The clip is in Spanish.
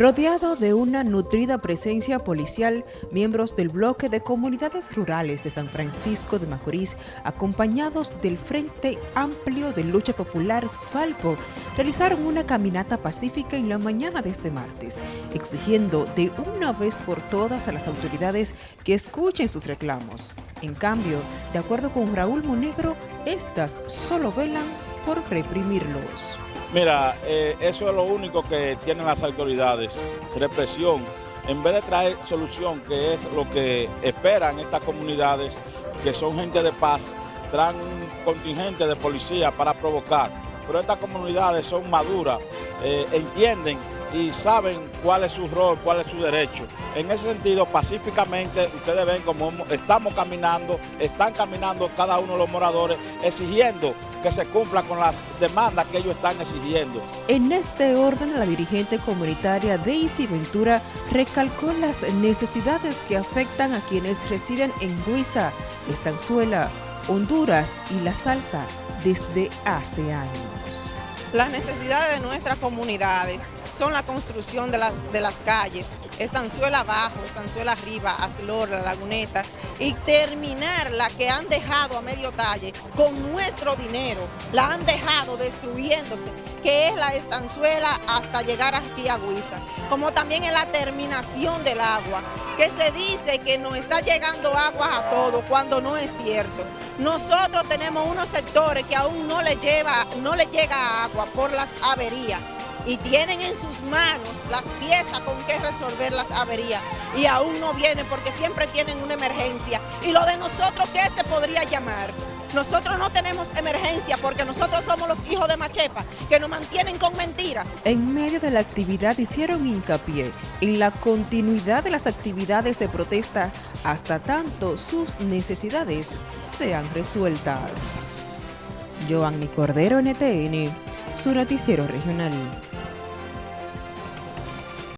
Rodeado de una nutrida presencia policial, miembros del bloque de comunidades rurales de San Francisco de Macorís, acompañados del Frente Amplio de Lucha Popular Falpo, realizaron una caminata pacífica en la mañana de este martes, exigiendo de una vez por todas a las autoridades que escuchen sus reclamos. En cambio, de acuerdo con Raúl Monegro, estas solo velan por reprimirlos. Mira, eh, eso es lo único que tienen las autoridades, represión, en vez de traer solución, que es lo que esperan estas comunidades, que son gente de paz, traen un contingente de policía para provocar. Pero estas comunidades son maduras, eh, entienden y saben cuál es su rol, cuál es su derecho. En ese sentido, pacíficamente, ustedes ven cómo estamos caminando, están caminando cada uno de los moradores, exigiendo que se cumpla con las demandas que ellos están exigiendo. En este orden, la dirigente comunitaria Daisy Ventura recalcó las necesidades que afectan a quienes residen en Huiza, Estanzuela, Honduras y La Salsa desde hace años. Las necesidades de nuestras comunidades son la construcción de, de las calles, Estanzuela abajo, Estanzuela arriba, Aslor, La Laguneta, y terminar la que han dejado a medio talle con nuestro dinero, la han dejado destruyéndose, que es la Estanzuela hasta llegar aquí a Huiza, como también en la terminación del agua, que se dice que nos está llegando agua a todo, cuando no es cierto. Nosotros tenemos unos sectores que aún no le, lleva, no le llega agua por las averías y tienen en sus manos las piezas con que resolver las averías y aún no vienen porque siempre tienen una emergencia. Y lo de nosotros, ¿qué se podría llamar? Nosotros no tenemos emergencia porque nosotros somos los hijos de Machepa, que nos mantienen con mentiras. En medio de la actividad hicieron hincapié en la continuidad de las actividades de protesta hasta tanto sus necesidades sean resueltas. Giovanni Cordero, NTN, su noticiero regional.